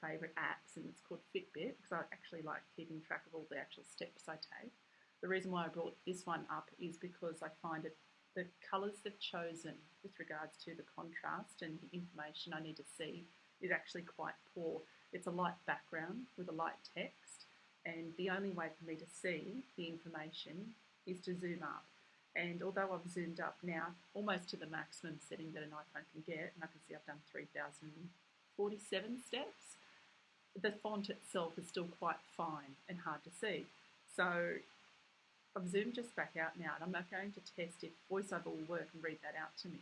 favourite apps, and it's called Fitbit because I actually like keeping track of all the actual steps I take. The reason why I brought this one up is because I find it the colours they've chosen with regards to the contrast and the information I need to see is actually quite poor. It's a light background with a light text, and the only way for me to see the information is to zoom up. And although I've zoomed up now almost to the maximum setting that an iPhone can get, and I can see I've done 3,047 steps, the font itself is still quite fine and hard to see. So I've zoomed just back out now and I'm not going to test if VoiceOver will work and read that out to me.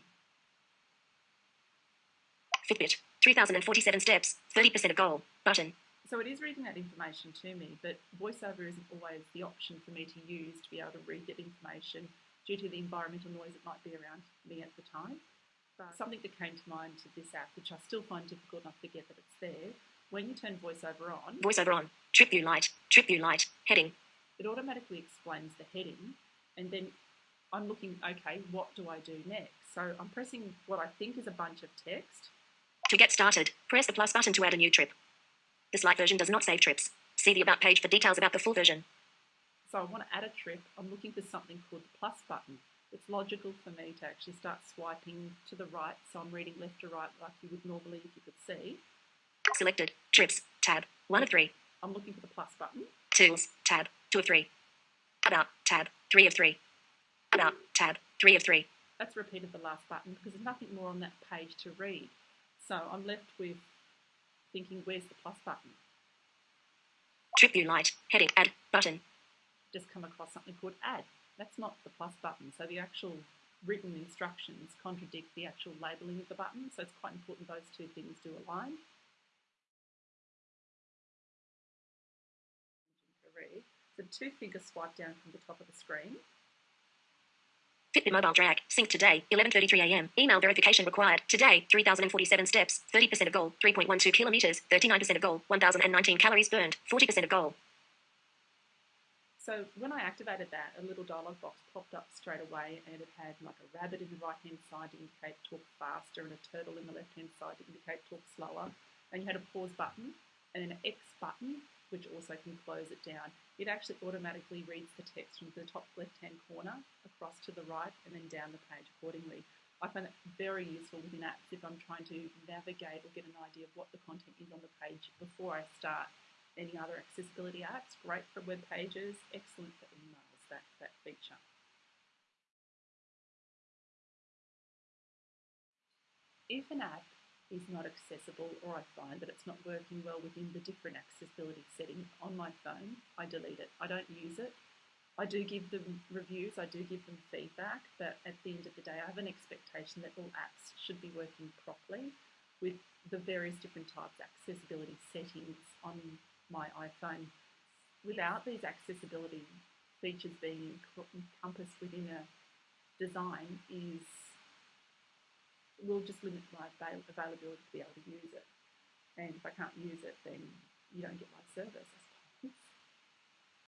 Fitbit, 3,047 steps, 30% of goal, button. So it is reading that information to me, but VoiceOver isn't always the option for me to use to be able to read that information due to the environmental noise that might be around me at the time. But something that came to mind to this app, which I still find difficult enough to get that it's there, when you turn VoiceOver on, VoiceOver on, TripView Lite, trip view light, heading, it automatically explains the heading and then I'm looking, okay, what do I do next? So I'm pressing what I think is a bunch of text. To get started, press the plus button to add a new trip. This light version does not save trips. See the About page for details about the full version. So I want to add a trip. I'm looking for something called the plus button. It's logical for me to actually start swiping to the right, so I'm reading left to right like you would normally if you could see. Selected. Trips. Tab. 1 of 3. I'm looking for the plus button. Tools. Tab. 2 of 3. About. Tab. 3 of 3. About. Tab. 3 of 3. That's repeated the last button because there's nothing more on that page to read. So I'm left with thinking, where's the plus button? TripView Lite. Heading. Add. Button. Just come across something called add. That's not the plus button. So the actual written instructions contradict the actual labelling of the button. So it's quite important those two things do align. The two finger swipe down from the top of the screen. Fitbit mobile drag. Sync today, 11.33 a.m. Email verification required. Today, 3,047 steps, 30% of goal, 3.12 kilometers, 39% of goal, 1,019 calories burned, 40% of goal. So when I activated that, a little dialog box popped up straight away and it had like a rabbit in the right hand side to indicate talk faster and a turtle in the left hand side to indicate talk slower. And you had a pause button and an X button which also can close it down. It actually automatically reads the text from the top left-hand corner across to the right and then down the page accordingly. I find it very useful within apps if I'm trying to navigate or get an idea of what the content is on the page before I start any other accessibility apps. Great for web pages, excellent for emails, that, that feature. If an app is not accessible or I find that it's not working well within the different accessibility settings on my phone, I delete it. I don't use it. I do give them reviews, I do give them feedback, but at the end of the day, I have an expectation that all apps should be working properly with the various different types of accessibility settings on my iPhone. Without these accessibility features being encompassed within a design is will just limit my availability to be able to use it. And if I can't use it, then you don't get my service,